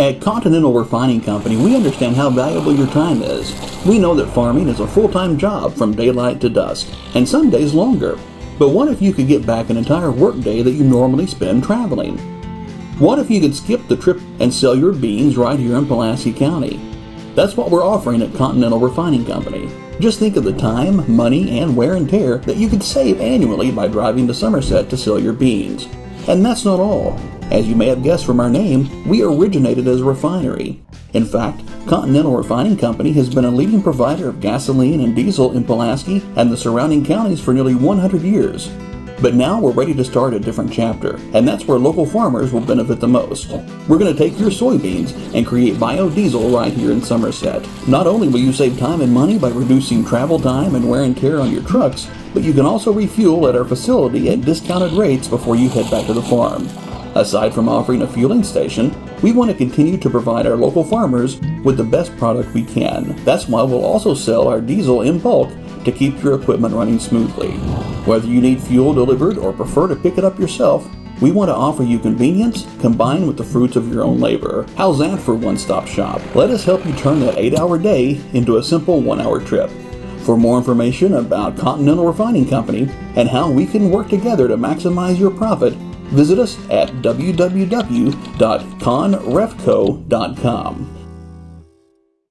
At Continental Refining Company, we understand how valuable your time is. We know that farming is a full-time job from daylight to dusk, and some days longer. But what if you could get back an entire workday that you normally spend traveling? What if you could skip the trip and sell your beans right here in Pulaski County? That's what we're offering at Continental Refining Company. Just think of the time, money, and wear and tear that you could save annually by driving to Somerset to sell your beans. And that's not all. As you may have guessed from our name, we originated as a refinery. In fact, Continental Refining Company has been a leading provider of gasoline and diesel in Pulaski and the surrounding counties for nearly 100 years. But now we're ready to start a different chapter, and that's where local farmers will benefit the most. We're going to take your soybeans and create biodiesel right here in Somerset. Not only will you save time and money by reducing travel time and wear and tear on your trucks, but you can also refuel at our facility at discounted rates before you head back to the farm. Aside from offering a fueling station, we want to continue to provide our local farmers with the best product we can. That's why we'll also sell our diesel in bulk to keep your equipment running smoothly. Whether you need fuel delivered or prefer to pick it up yourself, we want to offer you convenience combined with the fruits of your own labor. How's that for one stop shop? Let us help you turn that 8 hour day into a simple 1 hour trip. For more information about Continental Refining Company and how we can work together to maximize your profit, visit us at www.conrefco.com.